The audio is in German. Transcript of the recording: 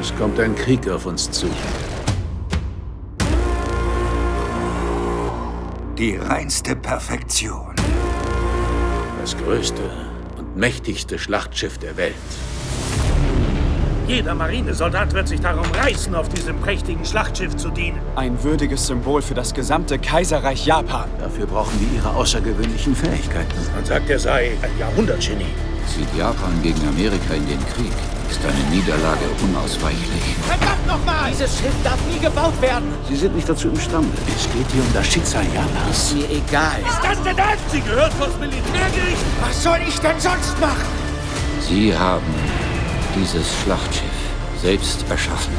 Es kommt ein Krieg auf uns zu. Die reinste Perfektion. Das größte und mächtigste Schlachtschiff der Welt. Jeder Marinesoldat wird sich darum reißen, auf diesem prächtigen Schlachtschiff zu dienen. Ein würdiges Symbol für das gesamte Kaiserreich Japan. Dafür brauchen wir ihre außergewöhnlichen Fähigkeiten. Man sagt, er sei ein Jahrhundertgenie. Zieht Japan gegen Amerika in den Krieg, ist eine Niederlage unausweichlich. Verdammt nochmal! Dieses Schiff darf nie gebaut werden! Sie sind nicht dazu imstande. Es geht hier um das Schicksal Japans. Ist mir egal. Ist das denn das? Sie gehört vors Militärgericht. Was soll ich denn sonst machen? Sie haben dieses Schlachtschiff selbst erschaffen.